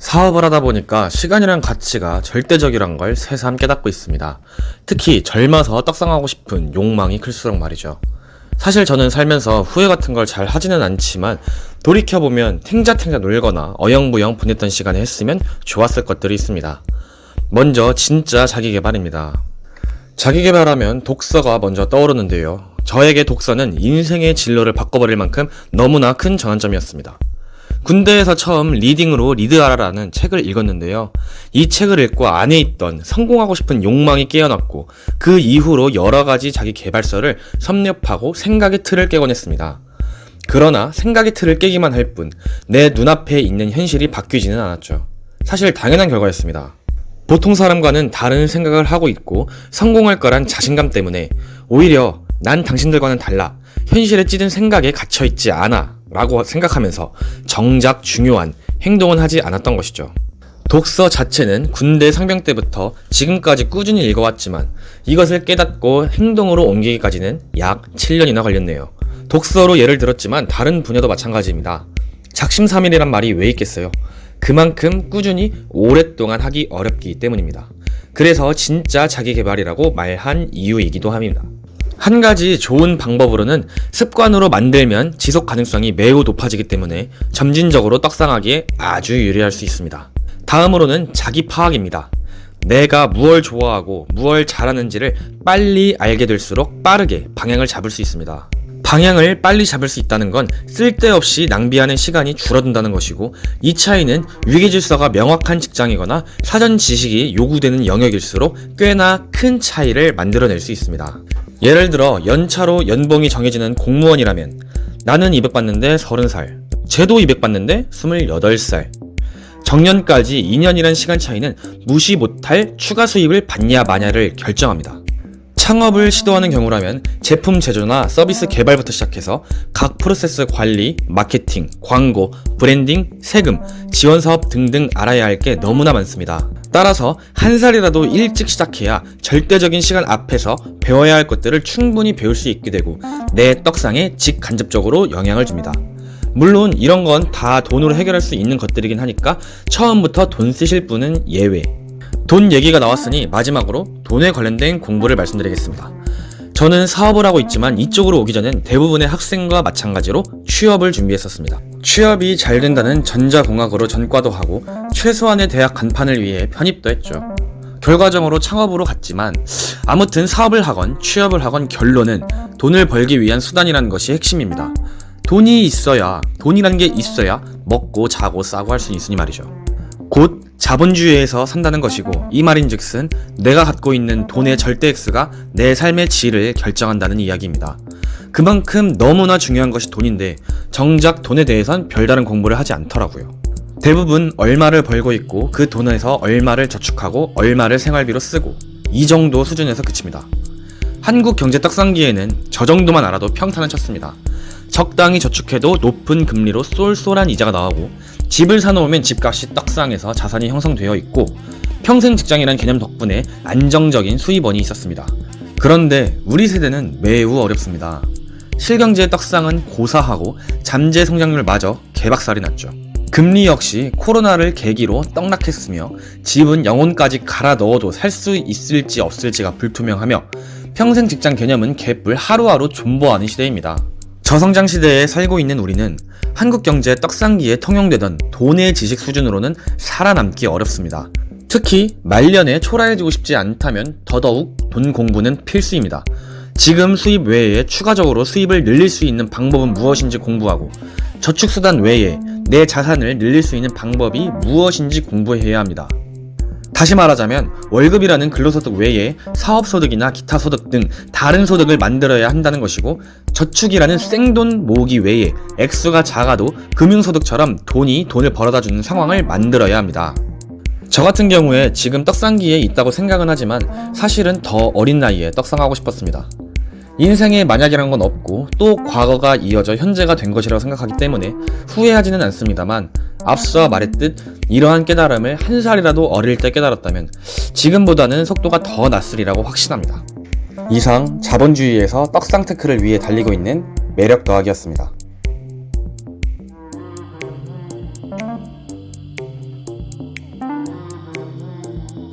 사업을 하다 보니까 시간이란 가치가 절대적이란 걸 새삼 깨닫고 있습니다. 특히 젊어서 떡상하고 싶은 욕망이 클수록 말이죠. 사실 저는 살면서 후회 같은 걸 잘 하지는 않지만 돌이켜보면 탱자탱자 놀거나 어영부영 보냈던 시간에 했으면 좋았을 것들이 있습니다. 먼저 진짜 자기개발입니다. 자기개발하면 독서가 먼저 떠오르는데요. 저에게 독서는 인생의 진로를 바꿔버릴 만큼 너무나 큰 전환점이었습니다. 군대에서 처음 리딩으로 리드하라라는 책을 읽었는데요. 이 책을 읽고 안에 있던 성공하고 싶은 욕망이 깨어났고 그 이후로 여러 가지 자기 개발서를 섭렵하고 생각의 틀을 깨곤 했습니다. 그러나 생각의 틀을 깨기만 할 뿐 내 눈앞에 있는 현실이 바뀌지는 않았죠. 사실 당연한 결과였습니다. 보통 사람과는 다른 생각을 하고 있고 성공할 거란 자신감 때문에 오히려 난 당신들과는 달라 현실에 찌든 생각에 갇혀있지 않아 라고 생각하면서 정작 중요한 행동은 하지 않았던 것이죠. 독서 자체는 군대 상병 때부터 지금까지 꾸준히 읽어왔지만 이것을 깨닫고 행동으로 옮기기까지는 약 7년이나 걸렸네요. 독서로 예를 들었지만 다른 분야도 마찬가지입니다. 작심삼일이란 말이 왜 있겠어요? 그만큼 꾸준히 오랫동안 하기 어렵기 때문입니다. 그래서 진짜 자기개발이라고 말한 이유이기도 합니다. 한 가지 좋은 방법으로는 습관으로 만들면 지속 가능성이 매우 높아지기 때문에 점진적으로 떡상하기에 아주 유리할 수 있습니다. 다음으로는 자기 파악입니다. 내가 무얼 좋아하고 무얼 잘하는지를 빨리 알게 될수록 빠르게 방향을 잡을 수 있습니다. 방향을 빨리 잡을 수 있다는 건 쓸데없이 낭비하는 시간이 줄어든다는 것이고 이 차이는 위계질서가 명확한 직장이거나 사전 지식이 요구되는 영역일수록 꽤나 큰 차이를 만들어낼 수 있습니다. 예를 들어 연차로 연봉이 정해지는 공무원이라면 나는 200 받는데 30살 쟤도 200 받는데 28살 정년까지 2년이란 시간 차이는 무시 못할 추가 수입을 받냐 마냐를 결정합니다. 창업을 시도하는 경우라면 제품 제조나 서비스 개발부터 시작해서 각 프로세스 관리, 마케팅, 광고, 브랜딩, 세금, 지원 사업 등등 알아야 할 게 너무나 많습니다. 따라서 한 살이라도 일찍 시작해야 절대적인 시간 앞에서 배워야 할 것들을 충분히 배울 수 있게 되고 내 떡상에 직간접적으로 영향을 줍니다. 물론 이런 건 다 돈으로 해결할 수 있는 것들이긴 하니까 처음부터 돈 쓰실 분은 예외. 돈 얘기가 나왔으니 마지막으로 돈에 관련된 공부를 말씀드리겠습니다. 저는 사업을 하고 있지만 이쪽으로 오기 전엔 대부분의 학생과 마찬가지로 취업을 준비했었습니다. 취업이 잘 된다는 전자공학으로 전과도 하고 최소한의 대학 간판을 위해 편입도 했죠. 결과적으로 창업으로 갔지만 아무튼 사업을 하건 취업을 하건 결론은 돈을 벌기 위한 수단이라는 것이 핵심입니다. 돈이 있어야 돈이란 게 있어야 먹고 자고 싸고 할 수 있으니 말이죠. 곧 자본주의에서 산다는 것이고 이 말인즉슨 내가 갖고 있는 돈의 절대 X가 내 삶의 질을 결정한다는 이야기입니다. 그만큼 너무나 중요한 것이 돈인데 정작 돈에 대해선 별다른 공부를 하지 않더라고요. 대부분 얼마를 벌고 있고 그 돈에서 얼마를 저축하고 얼마를 생활비로 쓰고 이 정도 수준에서 그칩니다. 한국 경제 떡상기에는 저 정도만 알아도 평탄은 쳤습니다. 적당히 저축해도 높은 금리로 쏠쏠한 이자가 나오고 집을 사놓으면 집값이 떡상해서 자산이 형성되어 있고 평생 직장이란 개념 덕분에 안정적인 수입원이 있었습니다. 그런데 우리 세대는 매우 어렵습니다. 실경제의 떡상은 고사하고 잠재 성장률마저 개박살이 났죠. 금리 역시 코로나를 계기로 떡락했으며 집은 영혼까지 갈아 넣어도 살 수 있을지 없을지가 불투명하며 평생 직장 개념은 개뿔 하루하루 존버하는 시대입니다. 저성장 시대에 살고 있는 우리는 한국 경제 떡상기에 통용되던 돈의 지식 수준으로는 살아남기 어렵습니다. 특히 말년에 초라해지고 싶지 않다면 더더욱 돈 공부는 필수입니다. 지금 수입 외에 추가적으로 수입을 늘릴 수 있는 방법은 무엇인지 공부하고 저축수단 외에 내 자산을 늘릴 수 있는 방법이 무엇인지 공부해야 합니다. 다시 말하자면 월급이라는 근로소득 외에 사업소득이나 기타 소득 등 다른 소득을 만들어야 한다는 것이고 저축이라는 생돈 모으기 외에 액수가 작아도 금융소득처럼 돈이 돈을 벌어다 주는 상황을 만들어야 합니다. 저 같은 경우에 지금 떡상기에 있다고 생각은 하지만 사실은 더 어린 나이에 떡상하고 싶었습니다. 인생에 만약이란 건 없고 또 과거가 이어져 현재가 된 것이라고 생각하기 때문에 후회하지는 않습니다만 앞서 말했듯 이러한 깨달음을 한 살이라도 어릴 때 깨달았다면 지금보다는 속도가 더 났으리라고 확신합니다. 이상 자본주의에서 떡상 테크를 위해 달리고 있는 매력 더하기였습니다.